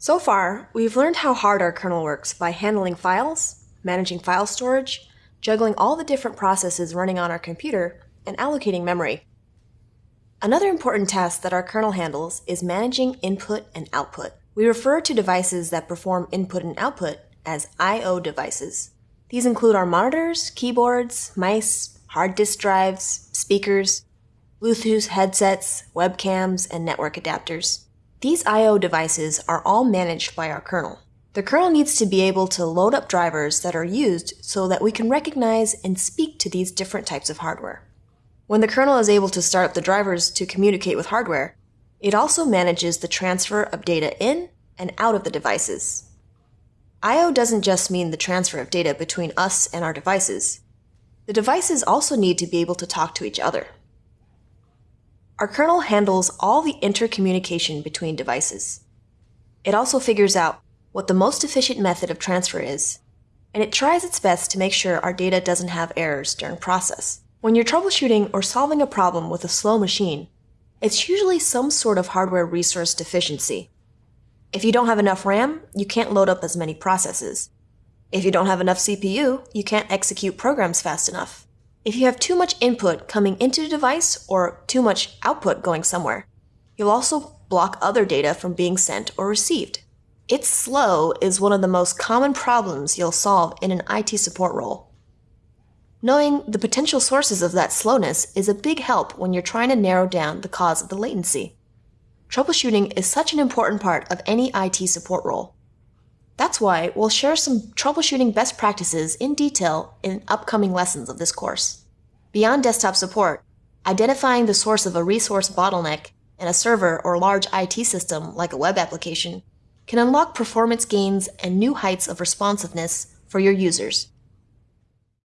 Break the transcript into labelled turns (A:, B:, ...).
A: So far, we've learned how hard our kernel works by handling files, managing file storage, juggling all the different processes running on our computer, and allocating memory. Another important task that our kernel handles is managing input and output. We refer to devices that perform input and output as I.O. devices. These include our monitors, keyboards, mice, hard disk drives, speakers, Bluetooth headsets, webcams, and network adapters. These I.O. devices are all managed by our kernel. The kernel needs to be able to load up drivers that are used so that we can recognize and speak to these different types of hardware. When the kernel is able to start up the drivers to communicate with hardware, it also manages the transfer of data in and out of the devices. I.O. doesn't just mean the transfer of data between us and our devices. The devices also need to be able to talk to each other. Our kernel handles all the intercommunication between devices. It also figures out what the most efficient method of transfer is, and it tries its best to make sure our data doesn't have errors during process. When you're troubleshooting or solving a problem with a slow machine, it's usually some sort of hardware resource deficiency. If you don't have enough RAM, you can't load up as many processes. If you don't have enough CPU, you can't execute programs fast enough. If you have too much input coming into the device or too much output going somewhere, you'll also block other data from being sent or received. It's slow is one of the most common problems you'll solve in an IT support role. Knowing the potential sources of that slowness is a big help when you're trying to narrow down the cause of the latency. Troubleshooting is such an important part of any IT support role. That's why we'll share some troubleshooting best practices in detail in upcoming lessons of this course. Beyond desktop support, identifying the source of a resource bottleneck in a server or large IT system like a web application can unlock performance gains and new heights of responsiveness for your users.